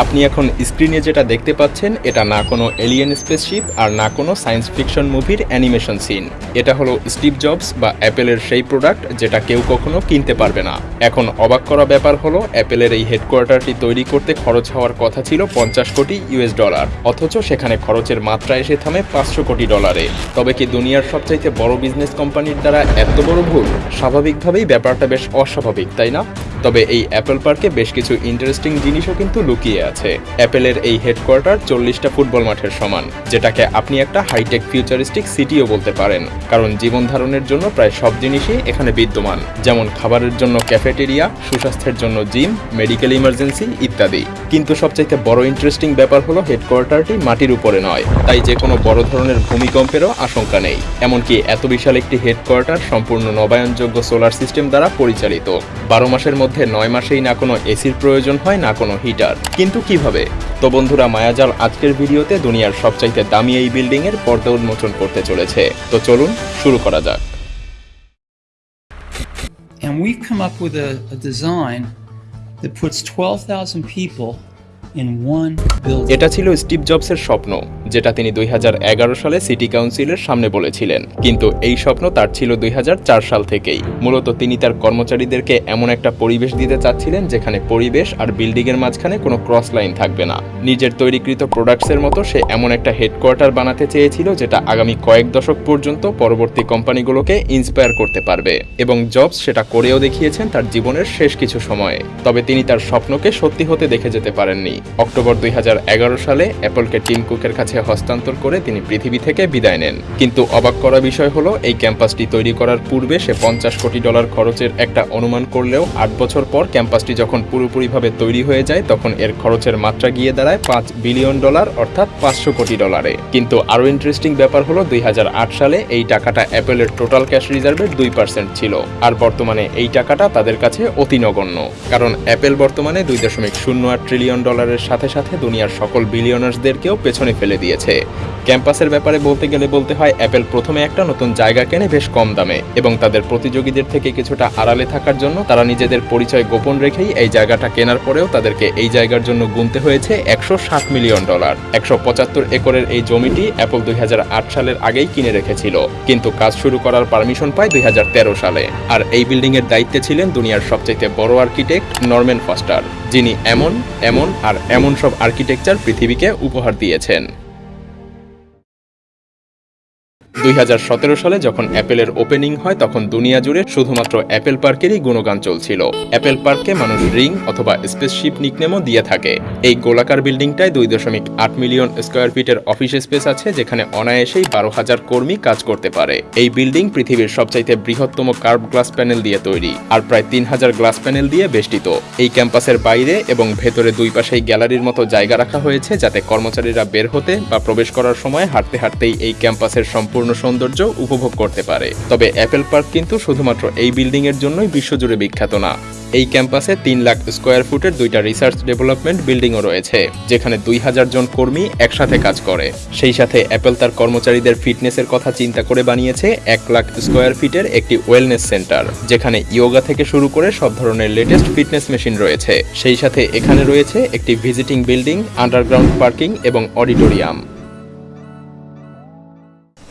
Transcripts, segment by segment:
আপনি এখন স্ক্রিনে যেটা দেখতে পাচ্ছেন, এটা না কোনো এলিয়েন স্পেসশিপ আর না কোনো সায়েন্স ফিকশন মুভির অ্যানিমেশন সিন এটা হলো স্টিভ জবস বা অ্যাপেলের সেই প্রোডাক্ট যেটা কেউ কখনো কিনতে পারবে না। এখন অবাক করা ব্যাপার হলো অ্যাপেলের এই হেডকোয়ার্টারটি তৈরি করতে খরচ হওয়ার কথা ছিল পঞ্চাশ কোটি ইউএস ডলার অথচ সেখানে খরচের মাত্রা এসে থামে পাঁচশো কোটি ডলারে তবে কি দুনিয়ার সবচাইতে বড় বিজনেস কোম্পানির দ্বারা এত বড় ভুল? স্বাভাবিকভাবেই ব্যাপারটা বেশ অস্বাভাবিক, তাই না? তবে এই অ্যাপেল পার্কে বেশ কিছু ইন্টারেস্টিং জিনিসও কিন্তু লুকিয়ে আছে। অ্যাপেলের এই হেডকোয়ার্টার চল্লিশটা ফুটবল মাঠের সমান, যেটাকে আপনি একটা হাইটেক ফিউচারিস্টিক সিটিও বলতে পারেন, কারণ জীবন ধারণের জন্য প্রায় সব জিনিসই এখানে বিদ্যমান, যেমন খাবারের জন্য ক্যাফেটেরিয়া, সুস্বাস্থ্যের জন্য জিম, মেডিকেল ইমার্জেন্সি ইত্যাদি। কিন্তু সবচাইতে বড় ইন্টারেস্টিং ব্যাপার হলো হেডকোয়ার্টারটি মাটির উপরে নয়। তাই যে কোনো বড় ধরনের ভূমিকম্পেরও আশঙ্কা নেই। এমনকি এত বিশাল একটি হেডকোয়ার্টার সম্পূর্ণ নবায়নযোগ্য সোলার সিস্টেম দ্বারা পরিচালিত। বারো মাসের মধ্যে নয় মাসেই না কোনো এসির প্রয়োজন হয় না কোনো হিটার কিন্তু কীভাবে? তো বন্ধুরা মায়াজাল আজকের ভিডিওতে দুনিয়ার সবচাইতে দামি এই বিল্ডিং এর পর্দা উন্মোচন করতে চলেছে। তো চলুন শুরু করা যাক। And we've come up with a, a design that puts 12,000 people এটা ছিল স্টিভ জবসের স্বপ্ন, যেটা তিনি দুই হাজার এগারো সালে সিটি কাউন্সিলের সামনে বলেছিলেন। কিন্তু এই স্বপ্ন তার ছিল দুই হাজার চার সাল থেকেই। মূলত তিনি তার কর্মচারীদেরকে এমন একটা পরিবেশ দিতে চাচ্ছিলেন, যেখানে পরিবেশ আর বিল্ডিং এর মাঝখানে কোনো ক্রস লাইন থাকবে না। নিজের তৈরিকৃত প্রোডাক্টসের মতো সে এমন একটা হেডকোয়ার্টার বানাতে চেয়েছিল, যেটা আগামী কয়েক দশক পর্যন্ত পরবর্তী কোম্পানিগুলোকে ইন্সপায়ার করতে পারবে। এবং জবস সেটা করেও দেখিয়েছেন তার জীবনের শেষ কিছু সময়ে। তবে তিনি তার স্বপ্নকে সত্যি হতে দেখে যেতে পারেননি। অক্টোবর দুই হাজার এগারো সালে অ্যাপলকে টিম কুকের কাছে হস্তান্তর করে তিনি পৃথিবী থেকে বিদায় নেন। কিন্তু অবাক করা বিষয় হলো, এই ক্যাম্পাসটি তৈরি করার পূর্বে সে পঞ্চাশ কোটি ডলার খরচের একটা অনুমান করলেও আট বছর পর ক্যাম্পাসটি যখন পুরোপুরিভাবে তৈরি হয়ে যায়, তখন এর খরচের মাত্রা গিয়ে দাঁড়ায় পাঁচ বিলিয়ন ডলার, অর্থাৎ পাঁচশো কোটি ডলারে। কিন্তু আরও ইন্টারেস্টিং ব্যাপার হলো, দুই হাজার আট সালে এই টাকাটা অ্যাপেলের টোটাল ক্যাশ রিজার্ভের দুই পার্সেন্ট ছিল। আর বর্তমানে এই টাকাটা তাদের কাছে অতি নগণ্য। কারণ অ্যাপেল বর্তমানে দুই দশমিক শূন্য আট ট্রিলিয়ন ডলারের সাথে সাথে দুনিয়ার সকল বিলিয়নার্সদেরকেও পেছনে ফেলে দিয়েছে। ক্যাম্পাসের ব্যাপারে বলতে গেলে বলতে হয় অ্যাপেল প্রথমে একটা নতুন জায়গা কেনে বেশ কম দামে এবং তাদের প্রতিযোগীদের থেকে কিছুটা আড়ালে থাকার জন্য তারা নিজেদের পরিচয় গোপন রেখেই এই জায়গাটা কেনার পরেও তাদেরকে এই জায়গার জন্য গুনতে হয়েছে একশো ষাট মিলিয়ন ডলার একশো পঁচাত্তর একরের এই জমিটি অ্যাপল দুই হাজার আট সালের আগেই কিনে রেখেছিল, কিন্তু কাজ শুরু করার পারমিশন পায় দুই হাজার তেরো সালে। আর এই বিল্ডিংয়ের দায়িত্বে ছিলেন দুনিয়ার সবচাইতে বড় আর্কিটেক্ট নরম্যান ফস্টার যিনি এমন এমন আর এমন সব আর্কিটেকচার পৃথিবীকে উপহার দিয়েছেন। দুই হাজার সতেরো সালে যখন অ্যাপেলের ওপেনিং হয়, তখন দুনিয়া জুড়ে শুধুমাত্র অ্যাপেল পার্কেরই গুণগান চলছিল। অ্যাপেল পার্ককে মানুষ রিং অথবা স্পেসশিপ নিকনেমও দিয়ে থাকে। এই গোলাকার বিল্ডিংটায় দুই দশমিক আট মিলিয়ন স্কোয়ার ফিটের অফিস স্পেস আছে, যেখানে অনায়াসেই বারো হাজার কর্মী কাজ করতে পারে। এই বিল্ডিং পৃথিবীর সবচাইতে বৃহত্তম কার্ভ গ্লাস প্যানেল দিয়ে তৈরি, আর প্রায় তিন হাজার গ্লাস প্যানেল দিয়ে বেষ্টিত। এই ক্যাম্পাসের বাইরে এবং ভেতরে দুই পাশেই গ্যালারির মতো জায়গা রাখা হয়েছে, যাতে কর্মচারীরা বের হতে বা প্রবেশ করার সময় হাঁটতে হাঁটতেই এই ক্যাম্পাসের সম্পূর্ণ সৌন্দর্য উপভোগ করতে পারে। তবে অ্যাপেল পার্ক কিন্তু শুধুমাত্র এই বিল্ডিং এর জন্যই বিশ্বজুড়ে বিখ্যাত না। এই ক্যাম্পাসে তিন লাখ স্কোয়ার ফুটের দুইটা রিসার্চ ডেভেলপমেন্ট বিল্ডিংও রয়েছে, যেখানে দুই হাজার জন কর্মী একসাথে কাজ করে। সেই সাথে অ্যাপেল তার কর্মচারীদের ফিটনেসের কথা চিন্তা করে বানিয়েছে এক লাখ স্কোয়ার ফিটের একটি ওয়েলনেস সেন্টার, যেখানে ইয়োগা থেকে শুরু করে সব ধরনের লেটেস্ট ফিটনেস মেশিন রয়েছে। সেই সাথে এখানে রয়েছে একটি ভিজিটিং বিল্ডিং, আন্ডারগ্রাউন্ড পার্কিং এবং অডিটোরিয়াম।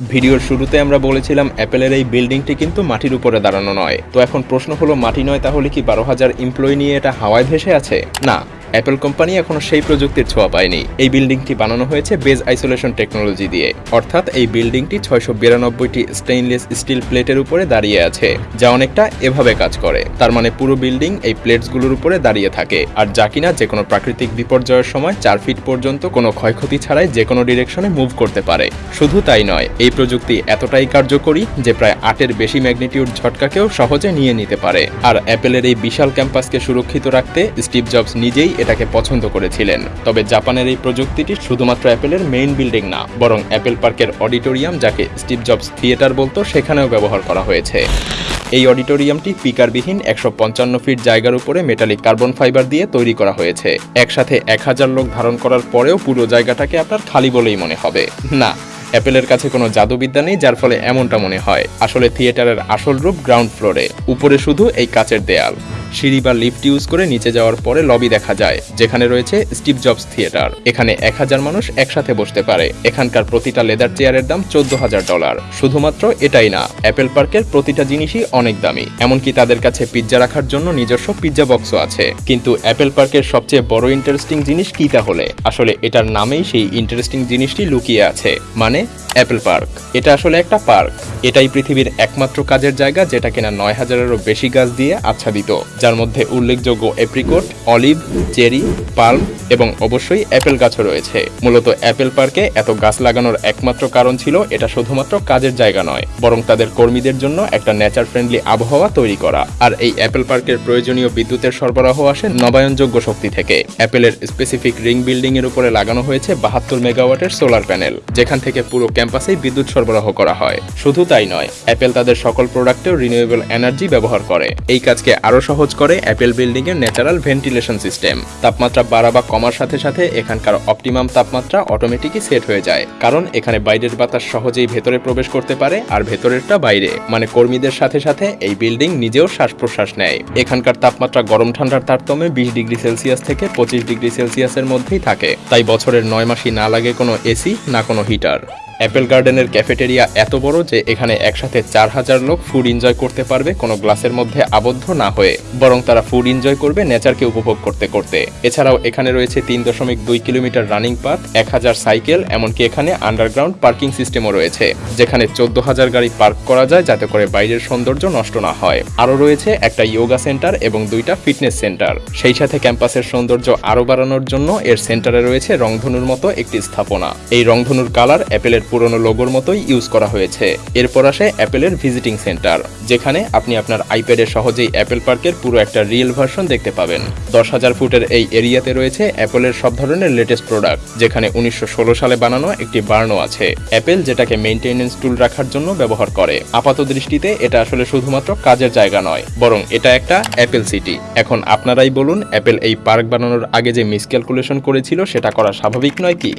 ভিডিওর শুরুতে আমরা বলেছিলাম অ্যাপেলের এই বিল্ডিংটি কিন্তু মাটির উপরে দাঁড়ানো নয়। তো এখন প্রশ্ন হলো, মাটি নয় তাহলে কি বারো হাজার এমপ্লয়ি নিয়ে এটা হাওয়ায় ভেসে আছে? না। অ্যাপেল কোম্পানি এখনও সেই প্রযুক্তির ছোঁয়া পায়নি। এই বিল্ডিংটি বানানো হয়েছে বেজ আইসোলেশন টেকনোলজি দিয়ে। অর্থাৎ এই বিল্ডিংটি ছয়শো বিরানব্বইটি স্টেইনলেস স্টিল প্লেটের উপরে দাঁড়িয়ে আছে, যা অনেকটা এভাবে কাজ করে। তার মানে পুরো বিল্ডিং এই প্লেটসগুলোর উপরে দাঁড়িয়ে থাকে, আর যা কিনা যে কোনো প্রাকৃতিক বিপর্যয়ের সময় চার ফিট পর্যন্ত কোনো ক্ষয়ক্ষতি ছাড়াই যে কোনো ডিরেকশনে মুভ করতে পারে। শুধু তাই নয়, এই প্রযুক্তি এতটাই কার্যকরী যে প্রায় আটের বেশি ম্যাগনিটিউড ঝটকাকেও সহজে নিয়ে নিতে পারে। আর অ্যাপেলের এই বিশাল ক্যাম্পাসকে সুরক্ষিত রাখতে স্টিভ জবস নিজেই এটাকে পছন্দ করেছিলেন। তবে জাপানের এই প্রযুক্তিটি শুধুমাত্র অ্যাপেলের মেইন বিল্ডিং না, বরং অ্যাপেল পার্কের অডিটোরিয়াম যাকে স্টিভ জবস থিয়েটার বলতো, সেখানেও ব্যবহার করা হয়েছে। এই অডিটোরিয়ামটি স্পিকারবিহীন একশো পঞ্চান্ন ফিট জায়গার উপরে মেটালিক কার্বন ফাইবার দিয়ে তৈরি করা হয়েছে। একসাথে এক হাজার লোক ধারণ করার পরেও পুরো জায়গাটাকে আপনার খালি বলেই মনে হবে। না, অ্যাপেলের কাছে কোনো জাদুবিদ্যা নেই, যার ফলে এমনটা মনে হয়। আসলে থিয়েটারের আসল রূপ গ্রাউন্ড ফ্লোরে উপরে শুধু এই কাচের দেয়াল। সিঁড়ি বা লিফট ইউজ করে নিচে যাওয়ার পরে লবি দেখা যায়, যেখানে রয়েছে স্টিভ জবস থিয়েটার। এখানে এক হাজার মানুষ একসাথে বসতে পারে। এখানকার প্রতিটা লেদার চেয়ারের দাম চোদ্দ হাজার ডলার। শুধুমাত্র এটাই না, অ্যাপেল পার্কের প্রতিটা জিনিসই অনেক দামি। এমনকি তাদের কাছে পিৎজা রাখার জন্য নিজস্ব পিৎজা বক্সও আছে। কিন্তু অ্যাপেল পার্কের সবচেয়ে বড় ইন্টারেস্টিং জিনিস কি তাহলে? আসলে এটার নামেই সেই ইন্টারেস্টিং জিনিসটি লুকিয়ে আছে মানে অ্যাপেল পার্ক। এটা আসলে একটা পার্ক। এটাই পৃথিবীর একমাত্র কাজের জায়গা যেটা কিনা নয় হাজারেরও বেশি গাছ দিয়ে আচ্ছাদিত। যার মধ্যে উল্লেখযোগ্য এপ্রিকোট, অলিভ, চেরি, পাল্ম এবং অবশ্যই অ্যাপেল গাছও রয়েছে। মূলত অ্যাপেল পার্কে এত গাছ লাগানোর একমাত্র কারণ ছিল এটা শুধুমাত্র কাজের জায়গা নয়, বরং তাদের কর্মীদের জন্য একটা নেচার ফ্রেন্ডলি আবহাওয়া তৈরি করা। আর এই অ্যাপেল পার্কের প্রয়োজনীয় বিদ্যুতের সরবরাহ আসে নবায়নযোগ্য শক্তি থেকে। অ্যাপেলের স্পেসিফিক রিং বিল্ডিং এর উপরে লাগানো হয়েছে বাহাত্তর মেগাওয়াটের সোলার প্যানেল যেখান থেকে পুরো ক্যাম্পাসেই বিদ্যুৎ সরবরাহ করা হয়। শুধু তাই নয়, অ্যাপেল তাদের সকল প্রোডাক্টেও রিনিউয়েবল এনার্জি ব্যবহার করে। এই কাজকে আরও সহজ করে অ্যাপেল বিল্ডিং এর ন্যাচারাল ভেন্টিলেশন সিস্টেম। তাপমাত্রা বাড়া বা কমার সাথে সাথে এখানকার অপটিমাম তাপমাত্রা অটোমেটিকই সেট হয়ে যায়। কারণ এখানে বাইরের বাতাস সহজেই ভেতরে প্রবেশ করতে পারে আর ভেতরেরটা বাইরে। মানে কর্মীদের সাথে সাথে এই বিল্ডিং নিজেও শ্বাস প্রশ্বাস নেয়। এখানকার তাপমাত্রা গরম ঠান্ডার তারতম্যে বিশ ডিগ্রি সেলসিয়াস থেকে পঁচিশ ডিগ্রি সেলসিয়াসের মধ্যেই থাকে। তাই বছরের নয় মাসই না লাগে কোনো এসি, না কোনো হিটার। অ্যাপেল গার্ডেনের ক্যাফেটেরিয়া এত বড় যে এখানে একসাথে চার হাজার লোক ফুড এনজয় করতে পারবে কোনো গ্লাসের মধ্যে আবদ্ধ না হয়ে, বরং তারা ফুড এনজয় করবে নেচারকে উপভোগ করতে করতে। এছাড়াও এখানে রয়েছে তিন দশমিক দুই কিলোমিটার রানিং পাথ, এক হাজার সাইকেল, এমনকি এখানে আন্ডারগ্রাউন্ড পার্কিং সিস্টেমও রয়েছে, যেখানে চোদ্দ হাজার গাড়ি পার্ক করা যায় যাতে করে বাইরের সৌন্দর্য নষ্ট না হয়। আরও রয়েছে একটা ইয়োগা সেন্টার এবং দুইটা ফিটনেস সেন্টার। সেই সাথে ক্যাম্পাসের সৌন্দর্য আরও বাড়ানোর জন্য এর সেন্টারে রয়েছে রংধনুর মতো একটি স্থাপনা। এই রংধনুর কালার অ্যাপেলের পুরনো লোগোর মতোই ইউজ করা হয়েছে। এরপর আসে অ্যাপেলের ভিজিটিং সেন্টার যেখানে আপনি আপনার আইপ্যাডে সহজেই অ্যাপেল পার্কের পুরো একটা রিয়েল ভার্সন দেখতে পাবেন। দশ হাজার ফুটের এই এরিয়াতে রয়েছে অ্যাপেলের সব ধরনের লেটেস্ট প্রোডাক্ট যেখানে উনিশশো ষোলো সালে বানানো একটি বার্নও আছে। অ্যাপেল যেটাকে মেইনটেনেন্স টুল রাখার জন্য ব্যবহার করে। আপাত দৃষ্টিতে এটা আসলে শুধুমাত্র কাজের জায়গা নয়, বরং এটা একটা অ্যাপেল সিটি এখন আপনারাই বলুন অ্যাপেল এই পার্ক বানানোর আগে যে মিসক্যালকুলেশন করেছিল, সেটা করা স্বাভাবিক নয় কি?